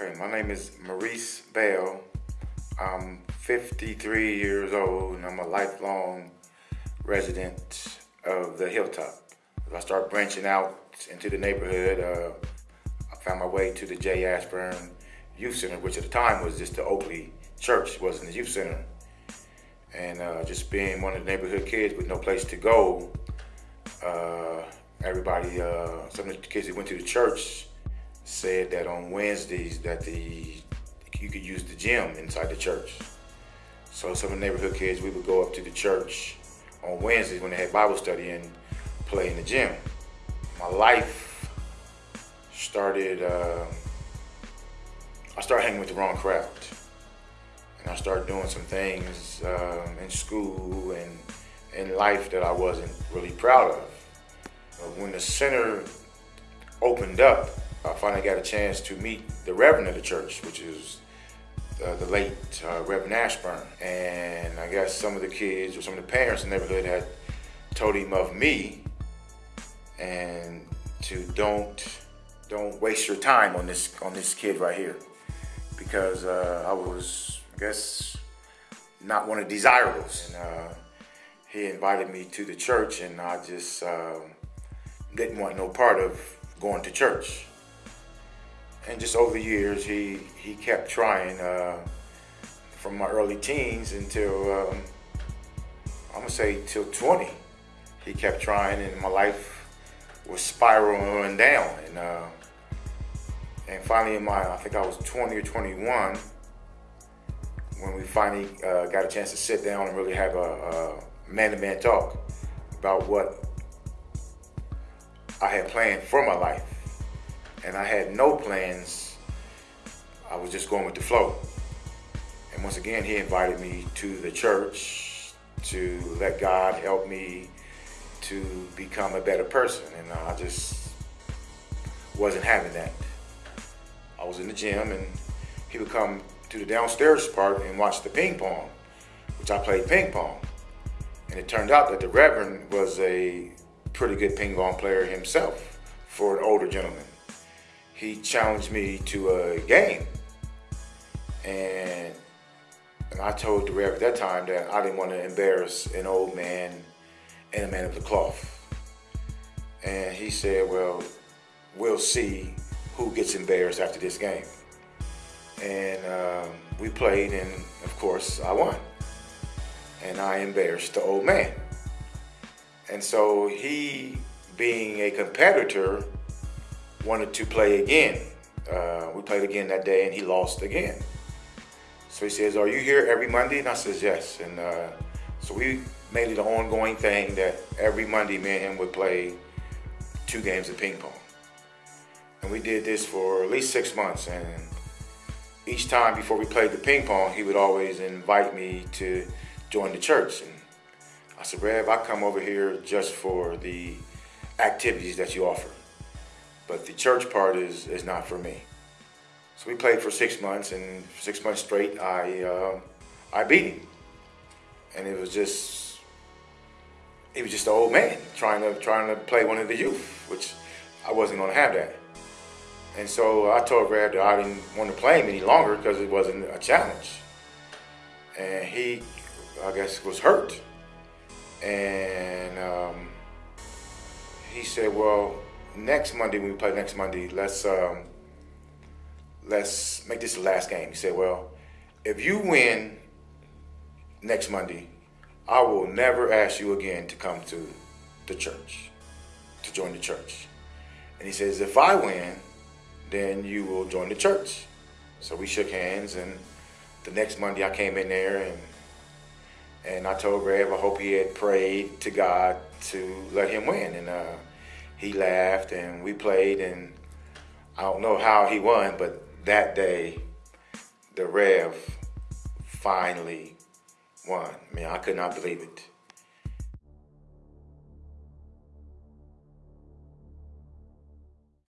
Okay, my name is Maurice Bell. I'm 53 years old and I'm a lifelong resident of the Hilltop. I start branching out into the neighborhood, uh, I found my way to the J. Ashburn Youth Center, which at the time was just the Oakley Church, wasn't the youth center. And uh, just being one of the neighborhood kids with no place to go, uh, everybody, uh, some of the kids that went to the church said that on Wednesdays that the you could use the gym inside the church. So some of the neighborhood kids, we would go up to the church on Wednesdays when they had Bible study and play in the gym. My life started, uh, I started hanging with the wrong crowd. And I started doing some things um, in school and in life that I wasn't really proud of. But When the center opened up, I finally got a chance to meet the Reverend of the church, which is uh, the late uh, Reverend Ashburn. And I guess some of the kids or some of the parents in the neighborhood had told him of me and to don't don't waste your time on this on this kid right here. Because uh, I was I guess not one of the desirables. And uh, he invited me to the church and I just um, didn't want no part of going to church and just over the years, he he kept trying uh, from my early teens until um, I'm gonna say till 20. He kept trying, and my life was spiraling down. And uh, and finally, in my I think I was 20 or 21 when we finally uh, got a chance to sit down and really have a man-to-man talk about what I had planned for my life and I had no plans. I was just going with the flow. And once again, he invited me to the church to let God help me to become a better person. And uh, I just wasn't having that. I was in the gym and he would come to the downstairs part and watch the ping pong, which I played ping pong. And it turned out that the Reverend was a pretty good ping pong player himself for an older gentleman he challenged me to a game. And, and I told the Rev at that time that I didn't want to embarrass an old man and a man of the cloth. And he said, well, we'll see who gets embarrassed after this game. And um, we played, and of course, I won. And I embarrassed the old man. And so he, being a competitor, wanted to play again. Uh, we played again that day and he lost again. So he says, are you here every Monday? And I says, yes. And uh, so we made it an ongoing thing that every Monday me and him would play two games of ping pong. And we did this for at least six months. And each time before we played the ping pong, he would always invite me to join the church. And I said, Rev, I come over here just for the activities that you offer. But the church part is, is not for me. So we played for six months, and six months straight, I uh, I beat him, and it was just he was just an old man trying to trying to play one of the youth, which I wasn't going to have that. And so I told Brad that I didn't want to play him any longer because it wasn't a challenge. And he, I guess, was hurt. And um, he said, "Well, next Monday when we play next Monday, let's um, let's make this the last game. He said, well, if you win next Monday, I will never ask you again to come to the church, to join the church. And he says, if I win, then you will join the church. So we shook hands, and the next Monday I came in there and and I told Rev I hope he had prayed to God to let him win. And uh, he laughed and we played and I don't know how he won, but that day the Rev finally won. I mean, I could not believe it.